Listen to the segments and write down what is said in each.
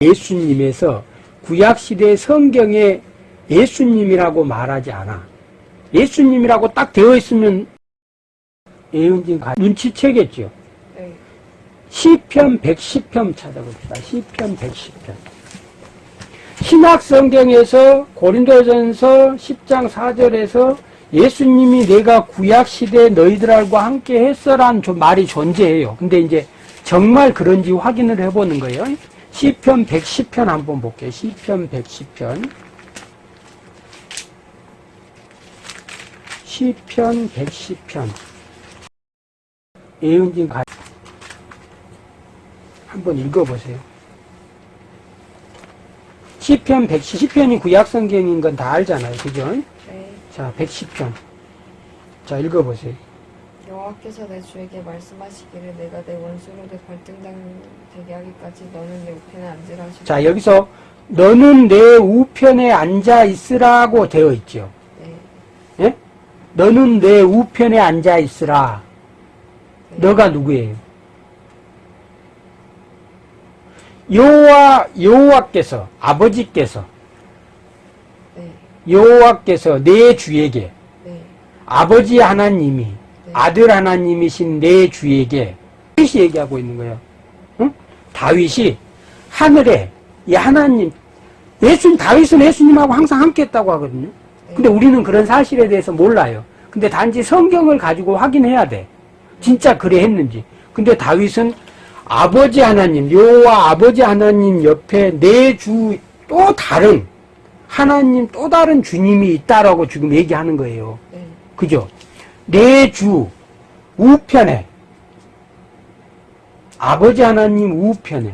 예수님에서 구약시대 성경에 예수님이라고 말하지 않아. 예수님이라고 딱 되어 있으면 예언진 눈치채겠죠. 네. 시편 110편 찾아봅시다. 시편 110편. 신약 성경에서 고린도전서 10장 4절에서 예수님이 내가 구약 시대 너희들과 함께 했어란 말이 존재해요. 근데 이제 정말 그런지 확인을 해보는 거예요. 시편 110편 한번 볼게요. 시편 110편. 시편 110편. 예은진 가 한번 읽어보세요. 시편 110, 시편이 구약성경인 건 다 알잖아요. 그죠? 네. 자, 110편. 자, 읽어보세요. 여호와께서 내 주에게 말씀하시기를 내가 내 원수로들 발등당 되게 하기까지 너는 내 우편에 앉으라 하시고 자, 여기서 너는 내 우편에 앉아 있으라고 되어 있죠. 네. 예? 너는 내 우편에 앉아 있으라. 네. 너가 누구예요? 여호와 여호와께서 아버지께서 네. 여호와께서 내 주에게 네. 아버지 하나님이 네. 아들 하나님이신 내 주에게 다윗이 얘기하고 있는 거예요. 응? 다윗이 하늘에 이 하나님 예수님 다윗은 예수님하고 항상 함께 했다고 하거든요. 근데 우리는 그런 사실에 대해서 몰라요. 근데 단지 성경을 가지고 확인해야 돼. 진짜 그래 했는지. 근데 다윗은 아버지 하나님, 여호와 아버지 하나님 옆에 내 주 또 다른 하나님 또 다른 주님이 있다라고 지금 얘기하는 거예요. 네. 그죠? 내 주 우편에 아버지 하나님 우편에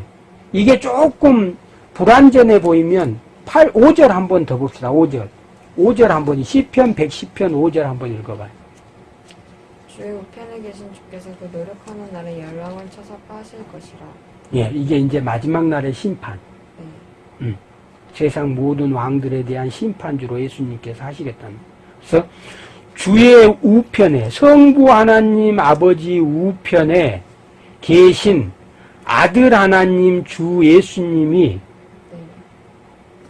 이게 조금 불완전해 보이면 8, 5절 한 번 더 봅시다. 5절. 5절 한 번 시편 110편 5절 한 번 읽어봐요. 주의 우편에 계신 주께서 그 노력하는 날에 열왕을 쳐서 파실 것이라 예, 이게 이제 마지막 날의 심판. 네. 세상 모든 왕들에 대한 심판주로 예수님께서 하시겠다는. 그래서 주의 우편에 성부 하나님 아버지 우편에 계신 아들 하나님 주 예수님이 네.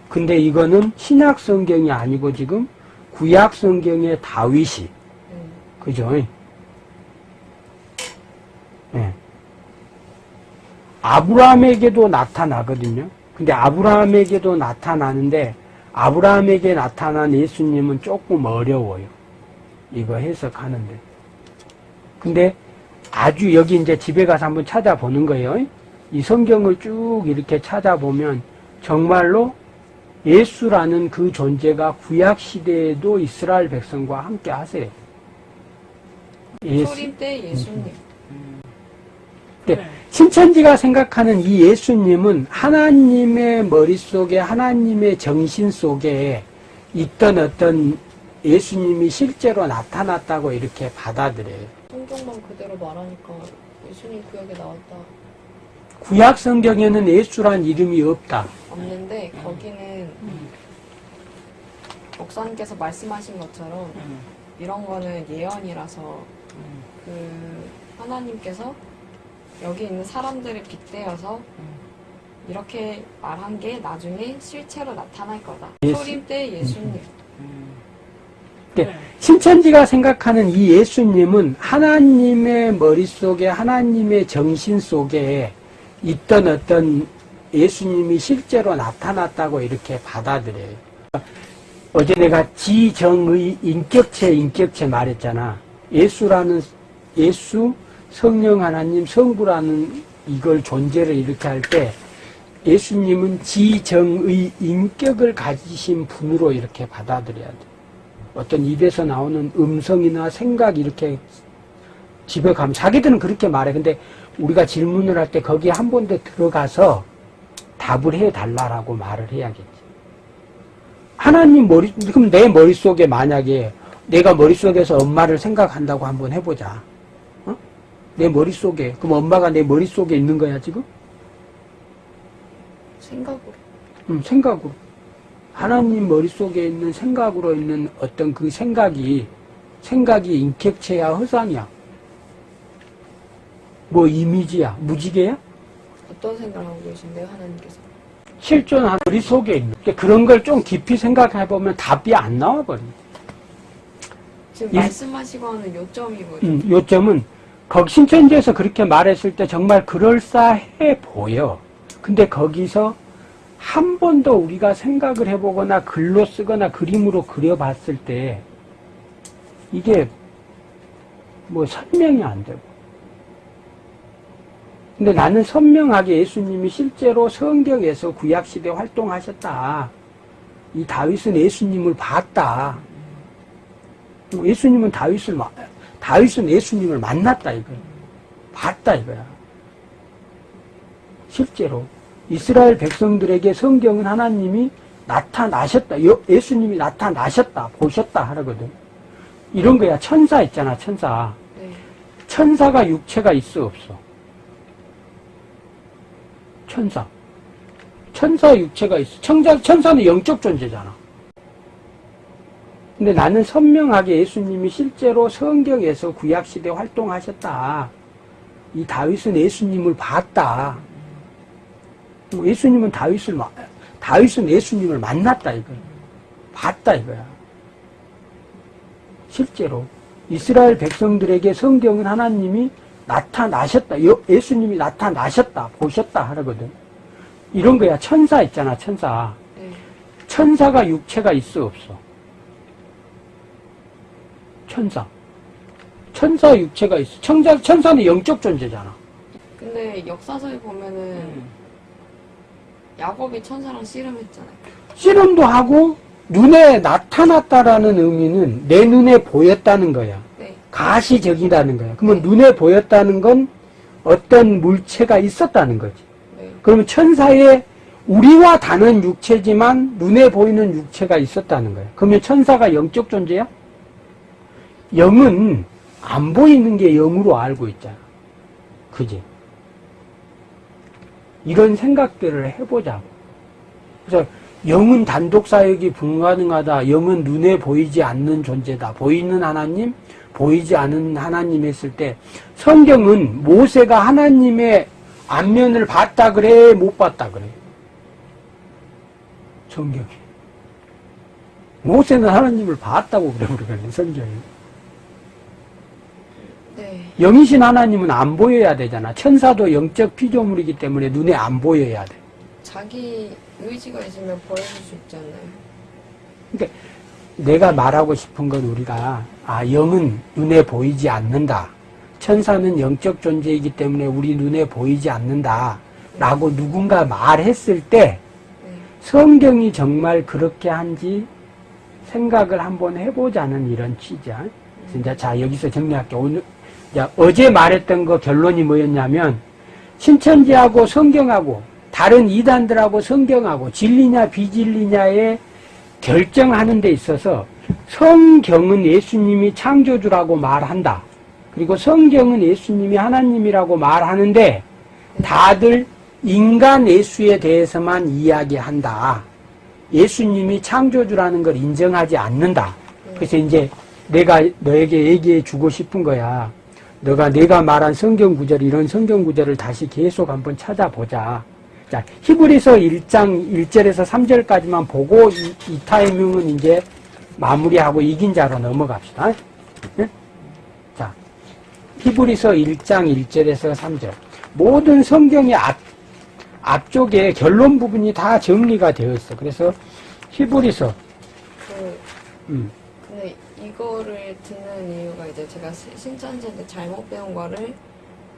근데 이거는 신약 성경이 아니고 지금 구약 성경의 다윗이 네. 그죠? 예. 아브라함에게도 나타나거든요. 근데 아브라함에게도 나타나는데 아브라함에게 나타난 예수님은 조금 어려워요. 이거 해석하는데. 근데 아주 여기 이제 집에 가서 한번 찾아보는 거예요. 이 성경을 쭉 이렇게 찾아보면 정말로 예수라는 그 존재가 구약 시대에도 이스라엘 백성과 함께 하세요. 예수, 초림 때 예수님 네. 신천지가 생각하는 이 예수님은 하나님의 머릿속에 하나님의 정신 속에 있던 어떤 예수님이 실제로 나타났다고 이렇게 받아들여요. 성경만 그대로 말하니까 예수님 구약에 나왔다 구약 성경에는 예수란 이름이 없다. 없는데 거기는 목사님께서 말씀하신 것처럼 이런 거는 예언이라서 그 하나님께서 여기 있는 사람들을 빗대어서 이렇게 말한 게 나중에 실체로 나타날 거다. 예수- 초림 때 예수님. 네. 신천지가 생각하는 이 예수님은 하나님의 머릿속에 하나님의 정신 속에 있던 어떤 예수님이 실제로 나타났다고 이렇게 받아들여요. 어제 내가 지정의 인격체 인격체 말했잖아. 예수라는 예수 성령 하나님 성부라는 이걸 존재를 이렇게 할 때 예수님은 지정의 인격을 가지신 분으로 이렇게 받아들여야 돼. 어떤 입에서 나오는 음성이나 생각 이렇게 집에 가면 자기들은 그렇게 말해. 근데 우리가 질문을 할 때 거기에 한번더 들어가서 답을 해 달라라고 말을 해야겠지. 하나님 머리 그럼 내 머릿속에 만약에 내가 머릿속에서 엄마를 생각한다고 한번 해보자. 어? 내 머릿속에 그럼 엄마가 내 머릿속에 있는 거야 지금? 생각으로. 음, 생각으로. 하나님 머릿속에 있는 생각으로 있는 어떤 그 생각이 생각이 인격체야, 허상이야? 뭐 이미지야, 무지개야? 어떤 생각을 하고 계신데요, 하나님께서? 실존한 우리 속에 있는 그러니까 그런 걸 좀 깊이 생각해 보면 답이 안 나와 버려. 지금 이- 말씀하시고 하는 요점이 뭐죠? 음, 요점은 거기 신천지에서 그렇게 말했을 때 정말 그럴싸해 보여. 근데 거기서 한 번도 우리가 생각을 해보거나 글로 쓰거나 그림으로 그려봤을 때 이게 뭐 설명이 안 되고. 근데 나는 선명하게 예수님이 실제로 성경에서 구약시대 활동하셨다. 이 다윗은 예수님을 봤다. 예수님은 다윗을 마- 다윗은 예수님을 만났다 이거야. 봤다 이거야. 실제로 이스라엘 백성들에게 성경은 하나님이 나타나셨다. 여- 예수님이 나타나셨다. 보셨다 하거든. 이런 거야. 천사 있잖아. 천사. 네. 천사가 육체가 있어 없어? 천사. 천사 육체가 있어. 천사, 천사는 영적 존재잖아. 근데 나는 선명하게 예수님이 실제로 성경에서 구약시대 활동하셨다. 이 다윗은 예수님을 봤다. 예수님은 다윗을, 마- 다윗은 예수님을 만났다 이거야. 봤다 이거야. 실제로 이스라엘 백성들에게 성경은 하나님이 나타나셨다. 여- 예수님이 나타나셨다. 보셨다 하거든. 이런 거야. 천사 있잖아. 천사. 네. 천사가 육체가 있어 없어? 천사. 천사 육체가 있어. 천사, 천사는 영적 존재잖아. 근데 역사서에 보면은 음. 야곱이 천사랑 씨름했잖아요. 씨름도 하고 눈에 나타났다라는 의미는 내 눈에 보였다는 거야. 네. 가시적이라는 거야. 그러면 눈에 보였다는 건 어떤 물체가 있었다는 거지. 네. 그러면 천사의 우리와 다른 육체지만 눈에 보이는 육체가 있었다는 거예요. 그러면 천사가 영적 존재야? 영은 안 보이는 게 영으로 알고 있잖아. 그지? 이런 생각들을 해보자고. 그래서 영은 단독 사역이 불가능하다. 영은 눈에 보이지 않는 존재다. 보이는 하나님, 보이지 않은 하나님 했을 때 성경은 모세가 하나님의 안면을 봤다 그래, 못 봤다 그래. 성경이. 모세는 하나님을 봤다고 그래, 우리가 성경이. 네. 영이신 하나님은 안 보여야 되잖아. 천사도 영적 피조물이기 때문에 눈에 안 보여야 돼. 자기 의지가 있으면 버려질 수 있잖아요. 그러니까 내가 말하고 싶은 건 우리가 아 영은 눈에 보이지 않는다. 천사는 영적 존재이기 때문에 우리 눈에 보이지 않는다. 라고 누군가 말했을 때 네. 성경이 정말 그렇게 한지 생각을 한번 해보자는 이런 취지야. 진짜 자 여기서 정리할게. 오늘 자, 어제 말했던 거 결론이 뭐였냐면 신천지하고 성경하고 다른 이단들하고 성경하고 진리냐 비진리냐에 결정하는 데 있어서 성경은 예수님이 창조주라고 말한다. 그리고 성경은 예수님이 하나님이라고 말하는데 다들 인간 예수에 대해서만 이야기한다. 예수님이 창조주라는 걸 인정하지 않는다. 그래서 이제 내가 너에게 얘기해 주고 싶은 거야. 너가 내가 말한 성경 구절, 이런 성경 구절을 다시 계속 한번 찾아보자. 자, 히브리서 1장 1절에서 3절까지만 보고 이, 이 타이밍은 이제 마무리하고 이긴 자로 넘어갑시다. 예? 자, 히브리서 1장 1절에서 3절. 모든 성경의 앞, 앞쪽에 결론 부분이 다 정리가 되어 있어. 그래서 히브리서, 그 음, 이거를 듣는 이유가 이제 제가 시- 신천지한테 잘못 배운 거를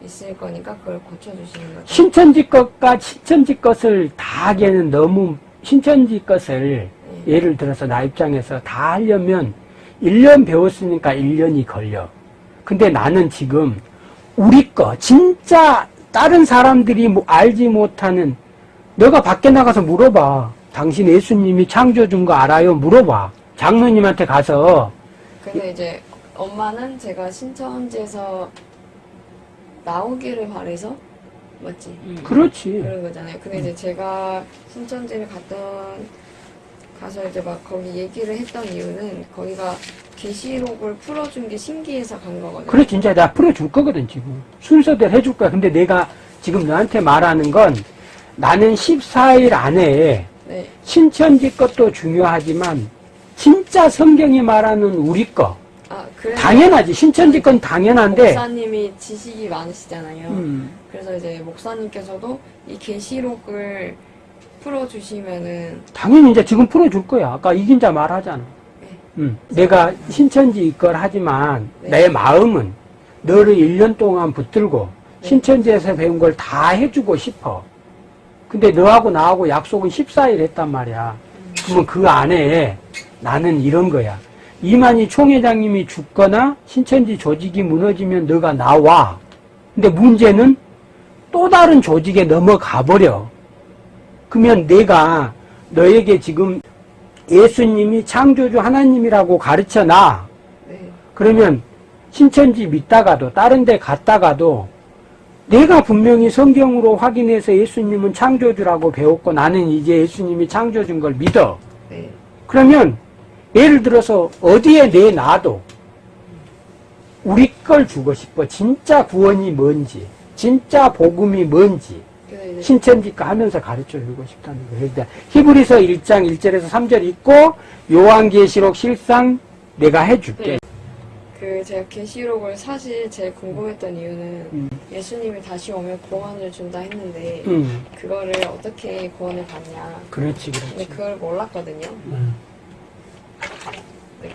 있을 거니까 그걸 고쳐주시는 거죠. 신천지 것과 신천지 것을 다 하기에는 너무 신천지 것을 네. 예를 들어서 나 입장에서 다 하려면 1년 배웠으니까 1년이 걸려. 근데 나는 지금 우리 거 진짜 다른 사람들이 뭐 알지 못하는 너가 밖에 나가서 물어봐. 당신 예수님이 창조준 거 알아요? 물어봐. 장로님한테 가서 근데 이제 엄마는 제가 신천지에서 나오기를 바래서 맞지? 그렇지. 그런 거잖아요. 근데 이제 제가 신천지를 갔던 가서 이제 막 거기 얘기를 했던 이유는 거기가 계시록을 풀어준 게 신기해서 간 거거든요. 그래 진짜 내가 풀어줄 거거든 지금 순서대로 해줄 거야 근데 내가 지금 너한테 말하는 건 나는 14일 안에 네, 신천지 것도 중요하지만 진짜 성경이 말하는 우리 거. 아 당연하지. 신천지 건 당연한데. 목사님이 지식이 많으시잖아요. 음, 그래서 이제 목사님께서도 이 계시록을 풀어주시면은 당연히 이제 지금 풀어줄 거야. 아까 이긴 자 말하잖아. 네. 음, 내가 신천지 이걸 하지만 네. 내 마음은 너를 1년 동안 붙들고 네. 신천지에서 배운 걸 다 해주고 싶어. 근데 너하고 나하고 약속은 14일 했단 말이야. 그러면 그 안에 나는 이런 거야. 이만희 총회장님이 죽거나 신천지 조직이 무너지면 너가 나와. 근데 문제는 또 다른 조직에 넘어가 버려. 그러면 내가 너에게 지금 예수님이 창조주 하나님이라고 가르쳐 놔. 네, 그러면 신천지 믿다가도 다른 데 갔다가도 내가 분명히 성경으로 확인해서 예수님은 창조주라고 배웠고 나는 이제 예수님이 창조주인 걸 믿어. 네, 그러면 예를 들어서 어디에 내놔도 우리 걸 주고 싶어. 진짜 구원이 뭔지, 진짜 복음이 뭔지 그래서 이제 신천지가 하면서 가르쳐 주고 싶다는 거예요. 그러니까 히브리서 1장 1절에서 3절 있고 요한계시록 실상 내가 해줄게. 네. 그 제가 계시록을 사실 제일 궁금했던 이유는 음, 예수님이 다시 오면 구원을 준다 했는데 음, 그거를 어떻게 구원을 받냐. 그렇지, 근데 그렇지. 그걸 몰랐거든요. 음, 근데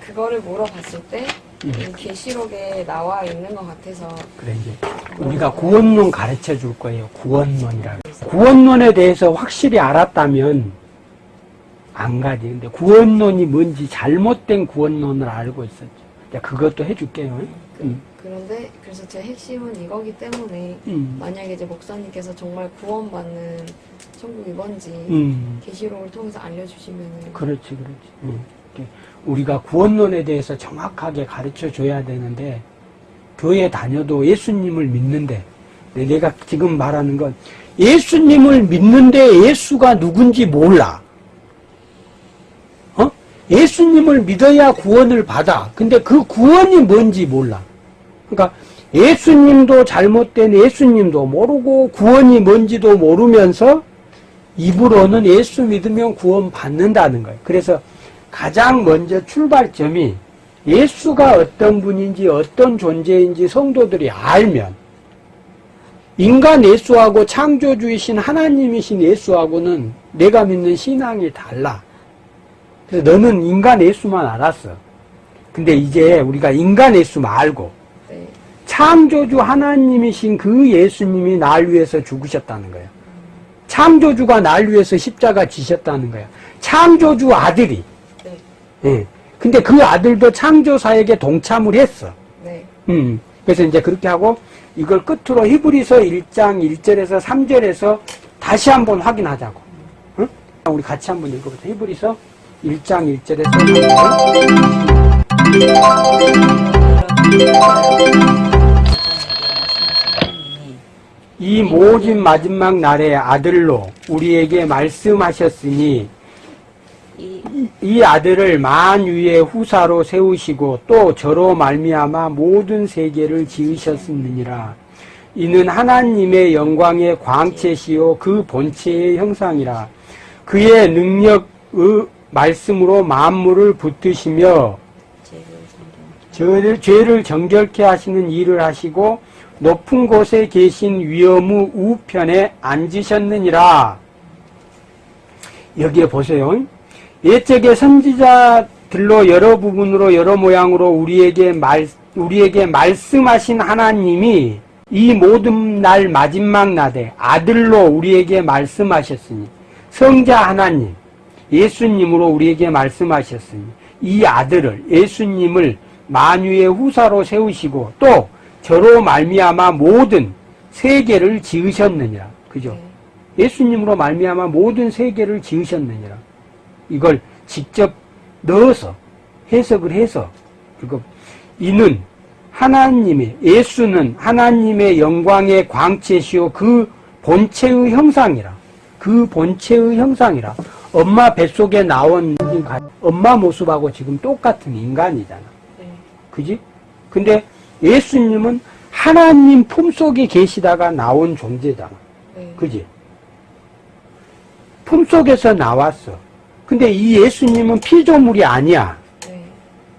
그거를 물어봤을 때 음. 이 계시록에 나와 있는 것 같아서 그래 이제 우리가 구원론 가르쳐 줄 거예요. 구원론이라고. 구원론에 대해서 확실히 알았다면 안 가지. 근데 구원론이 뭔지 잘못된 구원론을 알고 있었죠. 그것도 해줄게요. 음, 그런데 그래서 제 핵심은 이거기 때문에 음, 만약에 이제 목사님께서 정말 구원받는 천국이 뭔지 음. 계시록을 통해서 알려주시면은 그렇지, 그렇지. 우리가 구원론에 대해서 정확하게 가르쳐 줘야 되는데, 교회 다녀도 예수님을 믿는데, 내- 내가 지금 말하는 건, 예수님을 믿는데 예수가 누군지 몰라. 어? 예수님을 믿어야 구원을 받아. 근데 그 구원이 뭔지 몰라. 그러니까 예수님도 잘못된 예수님도 모르고 구원이 뭔지도 모르면서 입으로는 예수 믿으면 구원 받는다는 거예요. 그래서 가장 먼저 출발점이 예수가 어떤 분인지 어떤 존재인지 성도들이 알면 인간 예수하고 창조주이신 하나님이신 예수하고는 내가 믿는 신앙이 달라. 그래서 너는 인간 예수만 알았어. 근데 이제 우리가 인간 예수 말고 네, 창조주 하나님이신 그 예수님이 날 위해서 죽으셨다는 거예요. 창조주가 날 위해서 십자가 지셨다는 거예요. 창조주 아들이. 네, 예. 근데 그 아들도 창조사에게 동참을 했어. 네. 음. 그래서 이제 그렇게 하고 이걸 끝으로 히브리서 1장 1절에서 3절에서 다시 한번 확인하자고. 응? 우리 같이 한번 읽어보자. 히브리서 1장 1절에서 3절. 이 모진 마지막 날의 아들로 우리에게 말씀하셨으니 이 이 아들을 만유의 후사로 세우시고 또 저로 말미암아 모든 세계를 지으셨느니라. 이는 하나님의 영광의 광채시요 그 본체의 형상이라. 그의 능력의 말씀으로 만물을 붙드시며 저를, 죄를 정결케 하시는 일을 하시고 높은 곳에 계신 위엄의 우편에 앉으셨느니라. 여기에 보세요. 옛적의 선지자들로 여러 부분으로 여러 모양으로 우리에게 말, 우리에게 말씀하신 하나님이 이 모든 날 마지막 날에 아들로 우리에게 말씀하셨으니 성자 하나님 예수님으로 우리에게 말씀하셨으니 이 아들을 예수님을 만유의 후사로 세우시고 또 저로 말미암아 모든 세계를 지으셨느니라 그죠? 네, 예수님으로 말미암아 모든 세계를 지으셨느니라. 이걸 직접 넣어서 해석을 해서 이거 이는 하나님의 예수는 하나님의 영광의 광채시요 그 본체의 형상이라. 그 본체의 형상이라. 엄마 뱃속에 나온 인간, 엄마 모습하고 지금 똑같은 인간이잖아. 그지? 근데 예수님은 하나님 품속에 계시다가 나온 존재잖아. 네. 그지? 품속에서 나왔어. 근데 이 예수님은 피조물이 아니야. 네.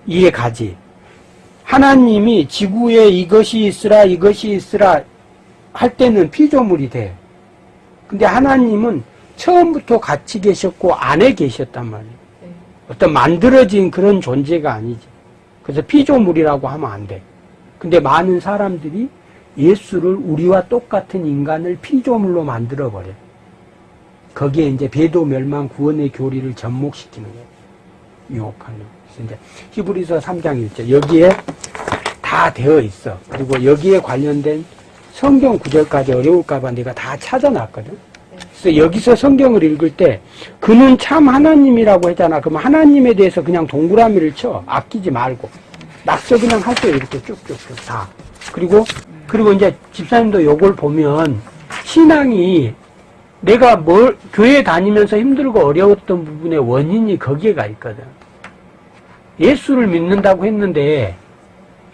이해 가지. 하나님이 지구에 이것이 있으라, 이것이 있으라 할 때는 피조물이 돼. 근데 하나님은 처음부터 같이 계셨고 안에 계셨단 말이에요. 네. 어떤 만들어진 그런 존재가 아니지. 그래서 피조물이라고 하면 안 돼. 근데 많은 사람들이 예수를 우리와 똑같은 인간을 피조물로 만들어버려. 거기에 이제 배도 멸망 구원의 교리를 접목시키는 거예요. 유혹하는. 그래서 이제 히브리서 3장 1절. 여기에 다 되어 있어. 그리고 여기에 관련된 성경 구절까지 어려울까봐 내가 다 찾아놨거든. 그래서 여기서 성경을 읽을 때 그는 참 하나님이라고 했잖아. 그럼 하나님에 대해서 그냥 동그라미를 쳐. 아끼지 말고. 낙서 그냥 할때 이렇게 쭉쭉쭉 다. 그리고, 그리고 이제 집사님도 요걸 보면 신앙이 내가 뭘, 교회 다니면서 힘들고 어려웠던 부분의 원인이 거기에 가 있거든. 예수를 믿는다고 했는데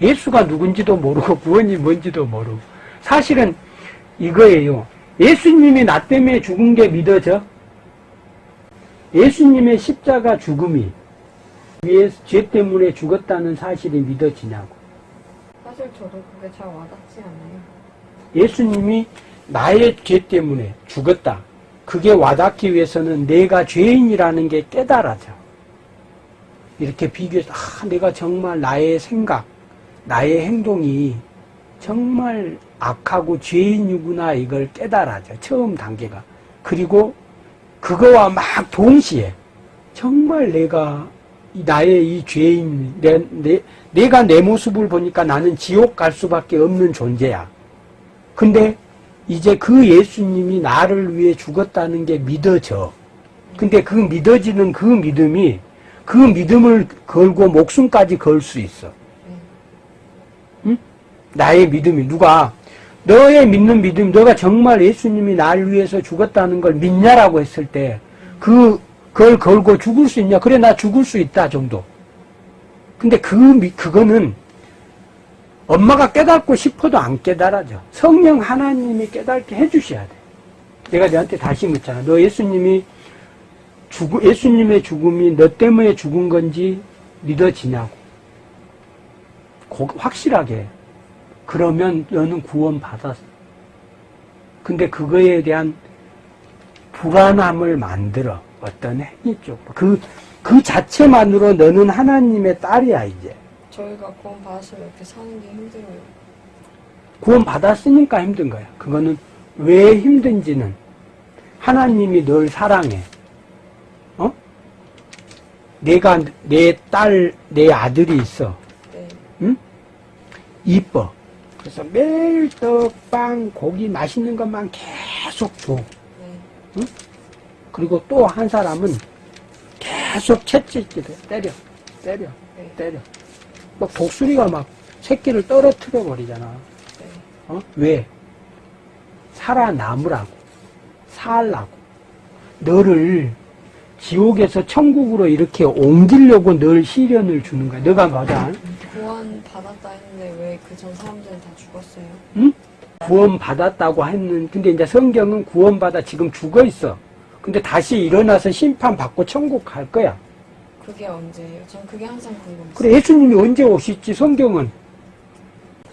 예수가 누군지도 모르고 구원이 뭔지도 모르고 사실은 이거예요. 예수님이 나 때문에 죽은 게 믿어져? 예수님의 십자가 죽음이 위에 죄 때문에 죽었다는 사실이 믿어지냐고. 사실 저도 그게 잘 와닿지 않아요. 예수님이 나의 죄 때문에 죽었다. 그게 와닿기 위해서는 내가 죄인이라는 게 깨달아져. 이렇게 비교해서, 아, 내가 정말 나의 생각, 나의 행동이 정말 악하고 죄인이구나, 이걸 깨달아져. 처음 단계가. 그리고 그거와 막 동시에 정말 내가 이 나의 이 죄인, 내, 내, 내가 내 모습을 보니까 나는 지옥 갈 수밖에 없는 존재야. 근데 이제 그 예수님이 나를 위해 죽었다는 게 믿어져. 근데 그 믿어지는 그 믿음이 그 믿음을 걸고 목숨까지 걸 수 있어. 응? 나의 믿음이 누가 너의 믿는 믿음, 너가 정말 예수님이 나를 위해서 죽었다는 걸 믿냐라고 했을 때, 그, 그걸 걸고 죽을 수 있냐? 그래, 나 죽을 수 있다 정도. 근데 그, 미- 그거는 엄마가 깨닫고 싶어도 안 깨달아져. 성령 하나님이 깨닫게 해주셔야 돼. 내가 너한테 다시 묻잖아. 너 예수님이 죽, 예수님의 죽음이 너 때문에 죽은 건지 믿어지냐고. 고- 확실하게. 그러면 너는 구원 받았어. 근데 그거에 대한 불안함을 만들어. 어떤 행위 쪽. 그, 그 자체만으로 너는 하나님의 딸이야, 이제. 저희가 구원 받았으면 이렇게 사는 게 힘들어요. 구원 받았으니까 힘든 거야. 그거는 왜 힘든지는 하나님이 널 사랑해. 어? 내가 내 딸, 내 아들이 있어. 네. 응? 이뻐. 그래서 매일 떡, 빵, 고기 맛있는 것만 계속 줘. 네. 그리고 또 한 사람은 계속 채찍질해. 때려. 때려. 네. 때려. 막 독수리가 막 새끼를 떨어뜨려 버리잖아. 네. 어? 왜? 살아남으라고. 살라고. 너를 지옥에서 천국으로 이렇게 옮기려고 늘 시련을 주는 거야. 너가 맞아. 구원 받았다 했는데 왜 그 전 사람들은 다 죽었어요? 응? 구원 받았다고 했는, 근데 이제 성경은 구원 받아 지금 죽어 있어. 근데 다시 일어나서 심판 받고 천국 갈 거야. 그게 언제예요? 전 그게 항상 궁금했어요. 그래, 예수님이 언제 오실지 성경은.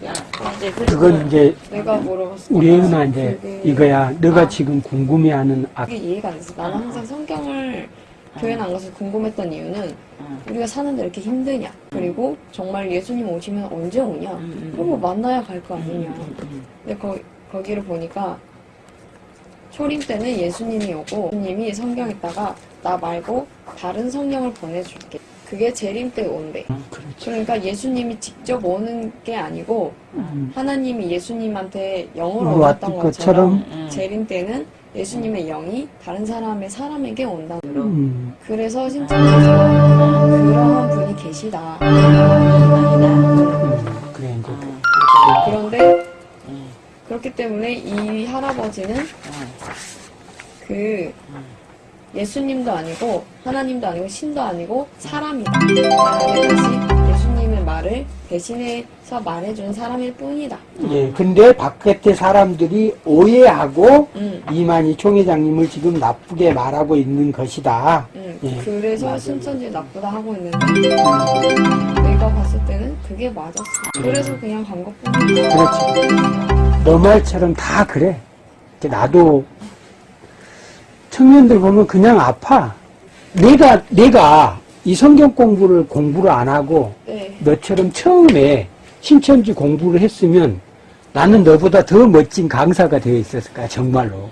야, 이제 그건 이제 내가 물어봤어. 우리 혜은아 이제 그게- 이거야. 너가 아. 지금 궁금해하는 아, 그게 이해가 안 됐어. 나는 항상 성경을 교회는 안 가서 궁금했던 이유는 응. 우리가 사는데 이렇게 힘드냐? 그리고 정말 예수님 오시면 언제 오냐? 음, 그리고 만나야 갈 거 아니냐? 음, 근데 거, 거기를 보니까 초림 때는 예수님이 오고 예수님이 성경에다가 나 말고 다른 성령을 보내줄게. 그게 재림 때 온대. 그렇지. 그러니까 예수님이 직접 오는 게 아니고 음. 하나님이 예수님한테 영으로 왔던 왔던 것처럼. 것처럼 재림 때는 예수님의 영이 다른 사람의 사람에게 온다. 음. 그래서 신천에서 그러한 분이 계시다. 음. 그래, 이제. 그런데 그렇기 때문에 이 할아버지는 그 예수님도 아니고 하나님도 아니고 신도 아니고 사람이다. 다시 예수님의 말 말을 대신해서 말해준 사람일 뿐이다. 예, 근데 바깥의 사람들이 오해하고 음, 이만희 총회장님을 지금 나쁘게 말하고 있는 것이다. 음. 예, 그래서 맞아요. 신천지 나쁘다 하고 있는데 내가 봤을 때는 그게 맞았어. 그래서 그냥 간 것뿐이야. 그렇지. 너 말처럼 다 그래. 나도 청년들 보면 그냥 아파. 내가, 내가 이 성경 공부를 공부를 안 하고 네. 너처럼 처음에 신천지 공부를 했으면 나는 너보다 더 멋진 강사가 되어 있었을 거야, 정말로.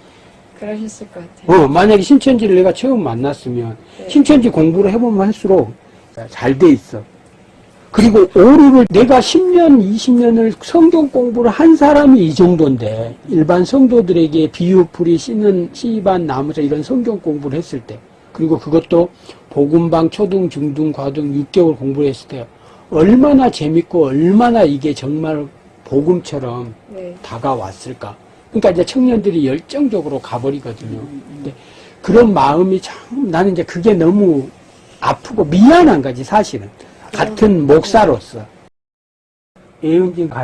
그러셨을 것 같아요. 어, 만약에 신천지를 내가 처음 만났으면 네. 신천지 공부를 해보면 할수록 잘 돼 있어. 그리고 오류를 내가 10년, 20년을 성경 공부를 한 사람이 이 정도인데 일반 성도들에게 비유풀이 씻는 시반 나무서 이런 성경 공부를 했을 때 그리고 그것도 복음방 초등, 중등, 과등 6개월 공부를 했을 때 얼마나 재밌고 얼마나 이게 정말 복음처럼 네. 다가왔을까. 그러니까 이제 청년들이 열정적으로 가버리거든요. 근데 그런 마음이 참 나는 이제 그게 너무 아프고 미안한 거지 사실은. 같은 목사로서. 예은진